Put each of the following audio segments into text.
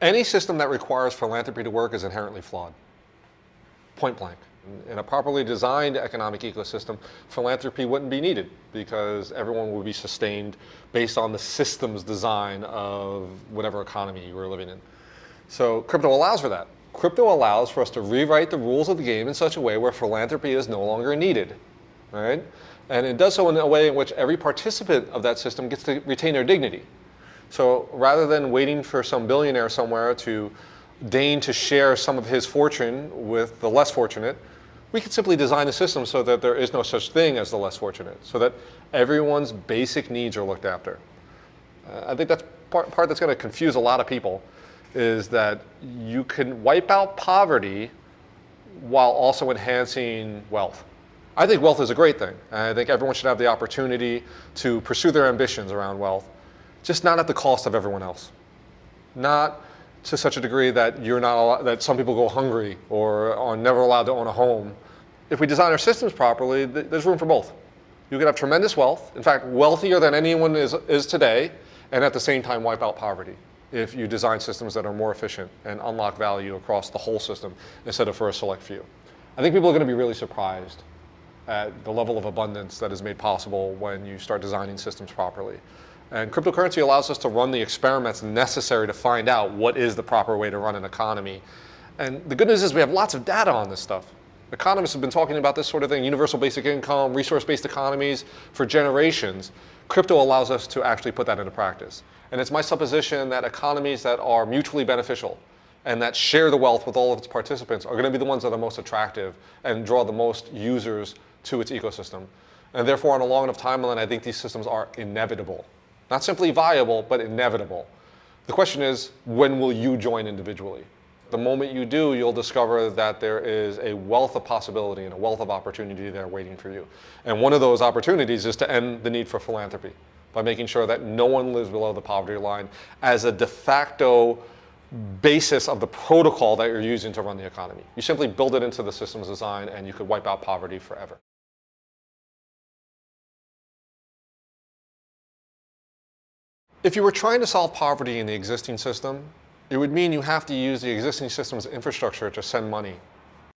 Any system that requires philanthropy to work is inherently flawed. Point blank. In a properly designed economic ecosystem, philanthropy wouldn't be needed because everyone would be sustained based on the system's design of whatever economy you were living in. So crypto allows for that. Crypto allows for us to rewrite the rules of the game in such a way where philanthropy is no longer needed, right? And it does so in a way in which every participant of that system gets to retain their dignity. So rather than waiting for some billionaire somewhere to deign to share some of his fortune with the less fortunate, we could simply design a system so that there is no such thing as the less fortunate, so that everyone's basic needs are looked after. Uh, I think that's part, part that's going to confuse a lot of people, is that you can wipe out poverty while also enhancing wealth. I think wealth is a great thing. I think everyone should have the opportunity to pursue their ambitions around wealth, just not at the cost of everyone else. Not to such a degree that you're not allowed, that some people go hungry or are never allowed to own a home. If we design our systems properly, there's room for both. You can have tremendous wealth, in fact, wealthier than anyone is, is today, and at the same time wipe out poverty if you design systems that are more efficient and unlock value across the whole system instead of for a select few. I think people are going to be really surprised at the level of abundance that is made possible when you start designing systems properly. And cryptocurrency allows us to run the experiments necessary to find out what is the proper way to run an economy. And the good news is we have lots of data on this stuff. Economists have been talking about this sort of thing, universal basic income, resource-based economies for generations. Crypto allows us to actually put that into practice. And it's my supposition that economies that are mutually beneficial and that share the wealth with all of its participants are going to be the ones that are most attractive and draw the most users to its ecosystem. And therefore, on a long enough timeline, I think these systems are inevitable. Not simply viable, but inevitable. The question is, when will you join individually? The moment you do, you'll discover that there is a wealth of possibility and a wealth of opportunity there waiting for you. And one of those opportunities is to end the need for philanthropy by making sure that no one lives below the poverty line as a de facto basis of the protocol that you're using to run the economy. You simply build it into the system's design and you could wipe out poverty forever. If you were trying to solve poverty in the existing system, it would mean you have to use the existing system's infrastructure to send money.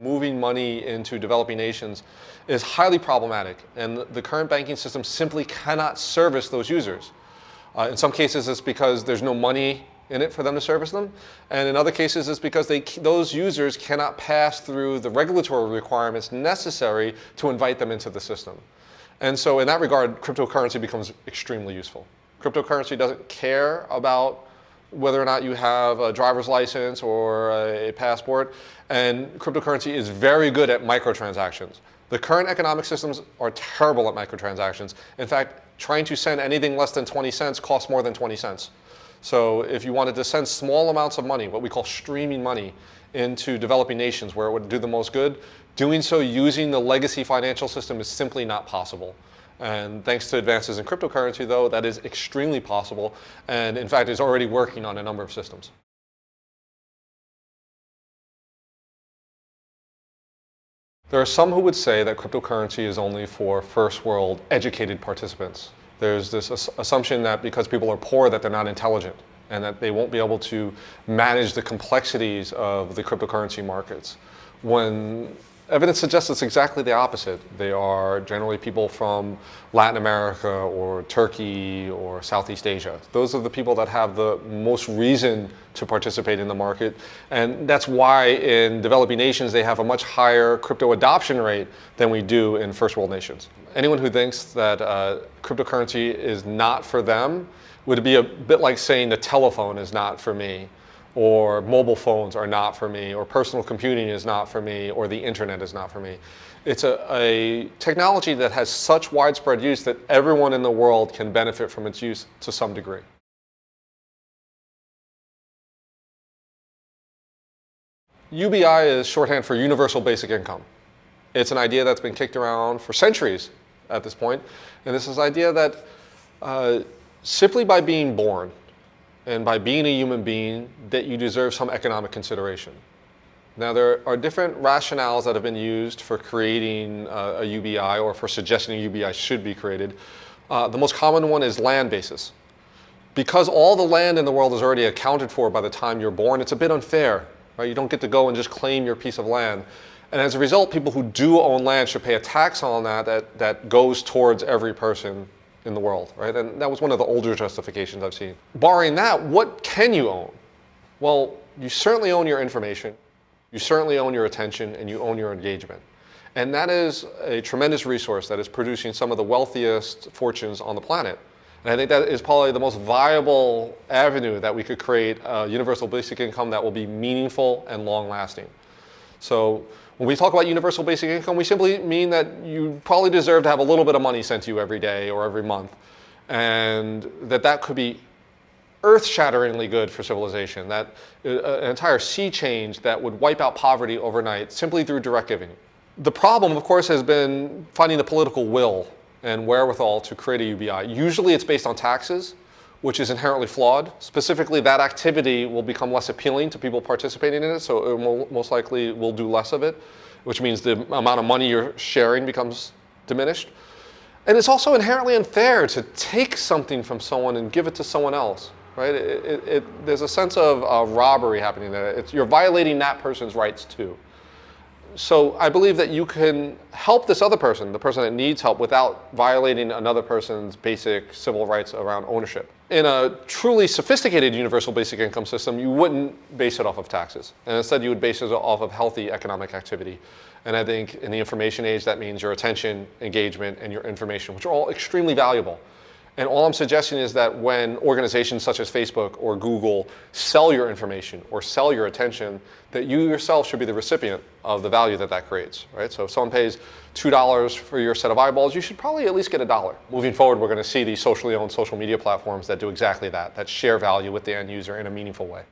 Moving money into developing nations is highly problematic, and the current banking system simply cannot service those users. Uh, in some cases, it's because there's no money in it for them to service them, and in other cases, it's because they, those users cannot pass through the regulatory requirements necessary to invite them into the system. And so in that regard, cryptocurrency becomes extremely useful. Cryptocurrency doesn't care about whether or not you have a driver's license or a passport. And cryptocurrency is very good at microtransactions. The current economic systems are terrible at microtransactions. In fact, trying to send anything less than 20 cents costs more than 20 cents. So if you wanted to send small amounts of money, what we call streaming money, into developing nations where it would do the most good, doing so using the legacy financial system is simply not possible. And thanks to advances in cryptocurrency, though, that is extremely possible, and in fact is already working on a number of systems. There are some who would say that cryptocurrency is only for first world educated participants. There's this assumption that because people are poor that they're not intelligent and that they won't be able to manage the complexities of the cryptocurrency markets. When Evidence suggests it's exactly the opposite. They are generally people from Latin America or Turkey or Southeast Asia. Those are the people that have the most reason to participate in the market. And that's why in developing nations, they have a much higher crypto adoption rate than we do in first world nations. Anyone who thinks that uh, cryptocurrency is not for them would be a bit like saying the telephone is not for me or mobile phones are not for me, or personal computing is not for me, or the internet is not for me. It's a, a, technology that has such widespread use that everyone in the world can benefit from its use to some degree. UBI is shorthand for Universal Basic Income. It's an idea that's been kicked around for centuries at this point, and this is idea that uh, simply by being born, and by being a human being that you deserve some economic consideration. Now there are different rationales that have been used for creating uh, a UBI or for suggesting a UBI should be created. Uh, the most common one is land basis. Because all the land in the world is already accounted for by the time you're born, it's a bit unfair. Right? You don't get to go and just claim your piece of land. And as a result, people who do own land should pay a tax on that that, that goes towards every person in the world, right? And that was one of the older justifications I've seen. Barring that, what can you own? Well, you certainly own your information, you certainly own your attention, and you own your engagement. And that is a tremendous resource that is producing some of the wealthiest fortunes on the planet. And I think that is probably the most viable avenue that we could create a universal basic income that will be meaningful and long lasting. So when we talk about universal basic income, we simply mean that you probably deserve to have a little bit of money sent to you every day or every month. And that that could be earth-shatteringly good for civilization, that uh, an entire sea change that would wipe out poverty overnight simply through direct giving. The problem, of course, has been finding the political will and wherewithal to create a UBI. Usually it's based on taxes, which is inherently flawed. Specifically, that activity will become less appealing to people participating in it, so it most likely will do less of it, which means the amount of money you're sharing becomes diminished. And it's also inherently unfair to take something from someone and give it to someone else, right? It, it, it, there's a sense of uh, robbery happening there. It's, you're violating that person's rights too so I believe that you can help this other person, the person that needs help, without violating another person's basic civil rights around ownership. In a truly sophisticated universal basic income system, you wouldn't base it off of taxes. And instead, you would base it off of healthy economic activity. And I think in the information age, that means your attention, engagement, and your information, which are all extremely valuable. And all I'm suggesting is that when organizations such as Facebook or Google sell your information or sell your attention, that you yourself should be the recipient of the value that that creates, right? So if someone pays $2 for your set of eyeballs, you should probably at least get a dollar. Moving forward, we're going to see these socially owned social media platforms that do exactly that, that share value with the end user in a meaningful way.